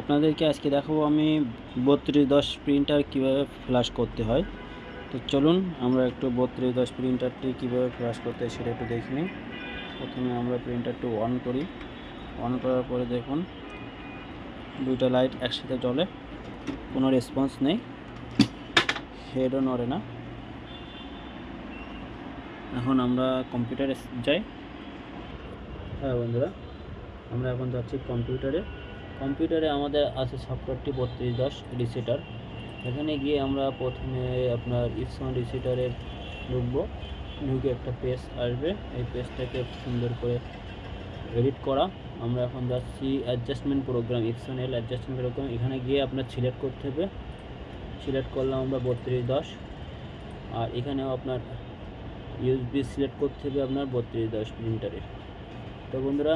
আপনাদেরকে আজকে দেখাবো আমি বত্রিশ দশ প্রিন্টার কীভাবে ফ্ল্যাশ করতে হয়। তো চলুন, আমরা একটু বত্রিশ দশ প্রিন্টারটি কীভাবে ফ্ল্যাশ করতে হয় সেটা একটু দেখে প্রথমে আমরা প্রিন্টারটি অন করি। অন করার পরে দেখুন, দুইটা লাইট একসাথে জ্বলে, কোনো রেসপন্স নেই হেডও নড়ে না। এখন আমরা কম্পিউটারে যাই। হ্যাঁ বন্ধুরা, আমরা এখন যাচ্ছি কম্পিউটারে কম্পিউটারে আমাদের আছে সফটওয়্যারটি বত্রিশ দশ রিসেটার। এখানে গিয়ে আমরা প্রথমে আপনার ইপসন রিসিটারের ঢুকবো। ঢুকে একটা পেজ আসবে। এই পেজটাকে সুন্দর করে এডিট করা। আমরা এখন যাচ্ছি adjustment program Epson L adjustment program. এখানে গিয়ে আপনার সিলেক্ট করতে হবে। সিলেক্ট করলাম আমরা বত্রিশ দশ। আর এখানেও আপনার ইউএসবি সিলেক্ট করতে হবে আপনার বত্রিশ দশ প্রিন্টারের তো বন্ধুরা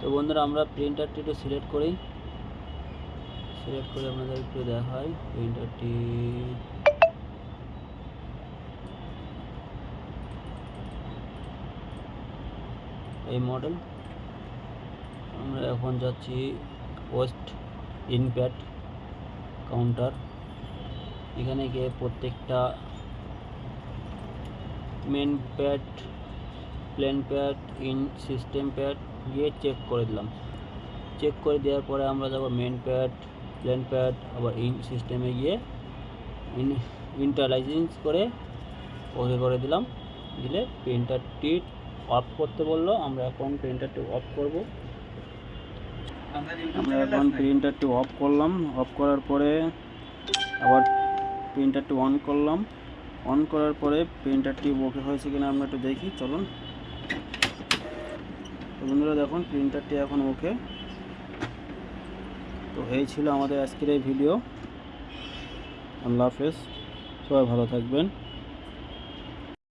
তো বন্ধুরা, আমরা প্রিন্টারটি একটু সিলেক্ট করি। সিলেক্ট করে আপনাদের একটু দেখাই। প্রিন্টারটি এই মডেল আমরা এখন যাচ্ছি ওয়েস্ট ইনপ্যাড কাউন্টার এখানে গিয়ে প্রত্যেকটা main pad plain pad in system pad গিয়ে চেক করে দিলাম। চেক করে দেওয়ার পরে আমরা যাব মেন প্যাড প্লেন প্যাড আবার ইন সিস্টেমে গিয়ে ইন ইন্টারলাইজেন্স করে ওকে করে দিলাম। দিলে প্রিন্টারটি অফ করতে বলল, আমরা এখন প্রিন্টারটি অফ করব। আমরা এখন প্রিন্টারটি অফ করলাম। অফ করার পরে আবার প্রিন্টারটি অন করলাম। অন করার পরে প্রিন্টারটি ওকে হয়েছে কিনা আমরা একটু দেখি, চলুন। বন্ধুরা দেখুন প্রিন্টারটি এখন ওকে তো এই ছিল আমাদের আজকের এই ভিডিও আল্লাহ হাফেজ, সবাই ভালো থাকবেন।